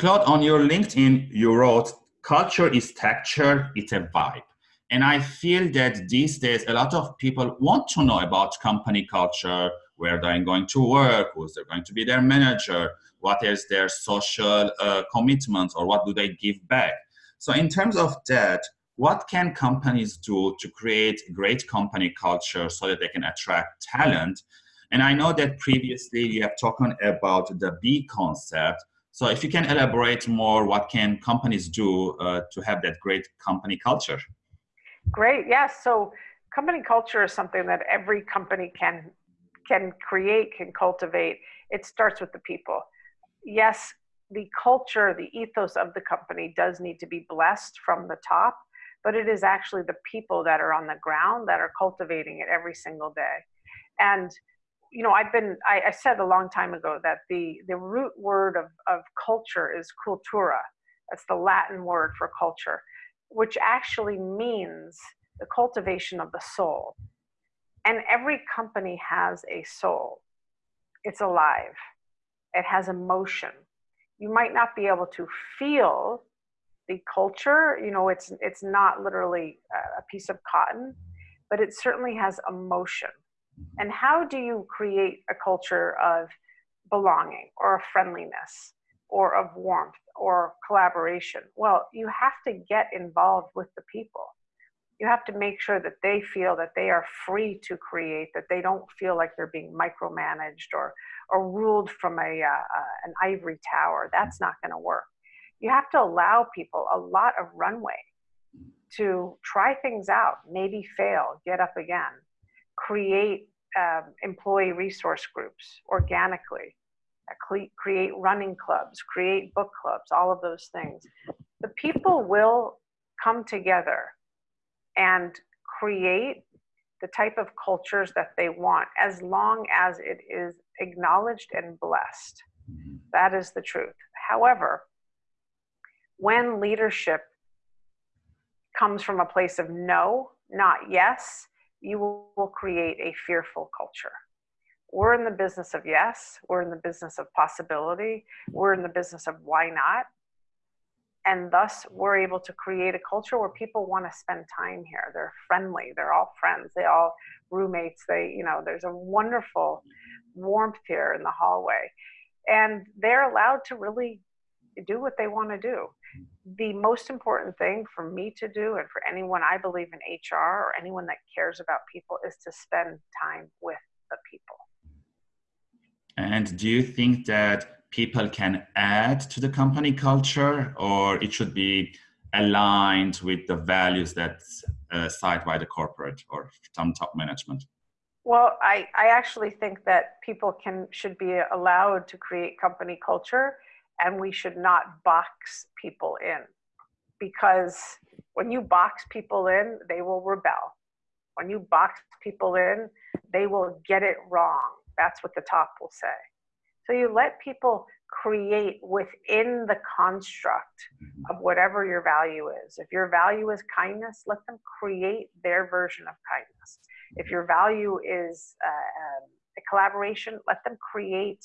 Claude, on your LinkedIn, you wrote, culture is texture, it's a vibe. And I feel that these days, a lot of people want to know about company culture, where they're going to work, who's they're going to be their manager, what is their social uh, commitment, or what do they give back. So in terms of that, what can companies do to create great company culture so that they can attract talent? And I know that previously you have talked about the B concept. So if you can elaborate more, what can companies do uh, to have that great company culture? Great, yes. So company culture is something that every company can can create, can cultivate. It starts with the people. Yes, the culture, the ethos of the company does need to be blessed from the top, but it is actually the people that are on the ground that are cultivating it every single day. And you know, I've been, I, I, said a long time ago that the, the root word of, of culture is cultura. That's the Latin word for culture, which actually means the cultivation of the soul. And every company has a soul. It's alive. It has emotion. You might not be able to feel the culture, you know, it's, it's not literally a piece of cotton, but it certainly has emotion and how do you create a culture of belonging or friendliness or of warmth or collaboration? Well, you have to get involved with the people. You have to make sure that they feel that they are free to create, that they don't feel like they're being micromanaged or, or ruled from a, uh, uh, an ivory tower. That's not going to work. You have to allow people a lot of runway to try things out, maybe fail, get up again, create um, employee resource groups organically, uh, create running clubs, create book clubs, all of those things. The people will come together and create the type of cultures that they want as long as it is acknowledged and blessed. That is the truth. However, when leadership comes from a place of no, not yes, you will create a fearful culture. We're in the business of yes, we're in the business of possibility, we're in the business of why not. And thus, we're able to create a culture where people want to spend time here. They're friendly, they're all friends, they all roommates. They, you know, there's a wonderful warmth here in the hallway. And they're allowed to really do what they want to do the most important thing for me to do and for anyone I believe in HR or anyone that cares about people is to spend time with the people. And do you think that people can add to the company culture or it should be aligned with the values that's uh, set by the corporate or some top management? Well, I, I actually think that people can should be allowed to create company culture and we should not box people in because when you box people in, they will rebel. When you box people in, they will get it wrong. That's what the top will say. So you let people create within the construct of whatever your value is. If your value is kindness, let them create their version of kindness. If your value is uh, um, a collaboration, let them create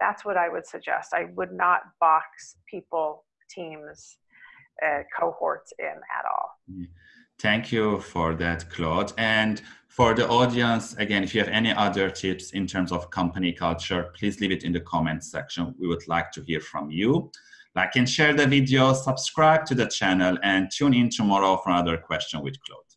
that's what I would suggest. I would not box people, teams, uh, cohorts in at all. Mm. Thank you for that, Claude. And for the audience, again, if you have any other tips in terms of company culture, please leave it in the comments section. We would like to hear from you. Like and share the video, subscribe to the channel, and tune in tomorrow for another question with Claude.